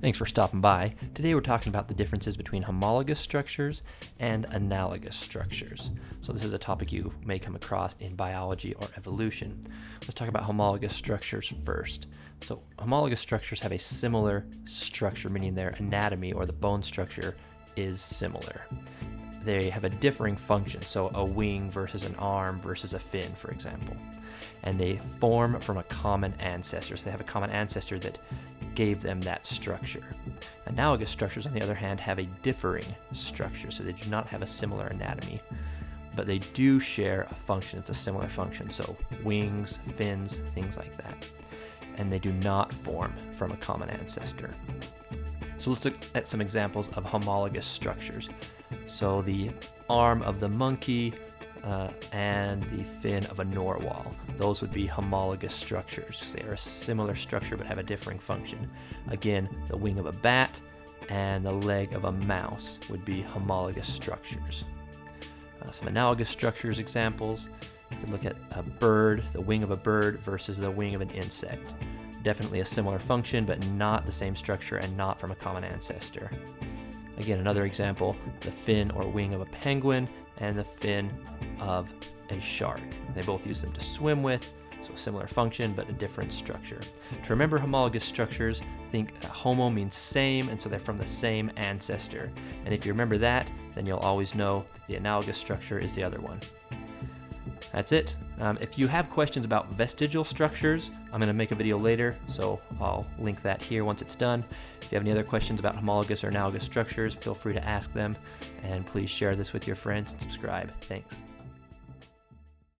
Thanks for stopping by. Today we're talking about the differences between homologous structures and analogous structures. So this is a topic you may come across in biology or evolution. Let's talk about homologous structures first. So homologous structures have a similar structure, meaning their anatomy or the bone structure is similar. They have a differing function, so a wing versus an arm versus a fin, for example. And they form from a common ancestor. So they have a common ancestor that gave them that structure. Analogous structures, on the other hand, have a differing structure, so they do not have a similar anatomy, but they do share a function. It's a similar function, so wings, fins, things like that. And they do not form from a common ancestor. So let's look at some examples of homologous structures. So the arm of the monkey uh, and the fin of a narwhal. Those would be homologous structures because they are a similar structure but have a differing function. Again, the wing of a bat and the leg of a mouse would be homologous structures. Uh, some analogous structures examples, you could look at a bird, the wing of a bird versus the wing of an insect. Definitely a similar function, but not the same structure and not from a common ancestor. Again, another example, the fin or wing of a penguin and the fin of a shark. They both use them to swim with, so similar function but a different structure. To remember homologous structures, think homo means same, and so they're from the same ancestor. And if you remember that, then you'll always know that the analogous structure is the other one. That's it. Um, if you have questions about vestigial structures, I'm going to make a video later, so I'll link that here once it's done. If you have any other questions about homologous or analogous structures, feel free to ask them, and please share this with your friends and subscribe. Thanks.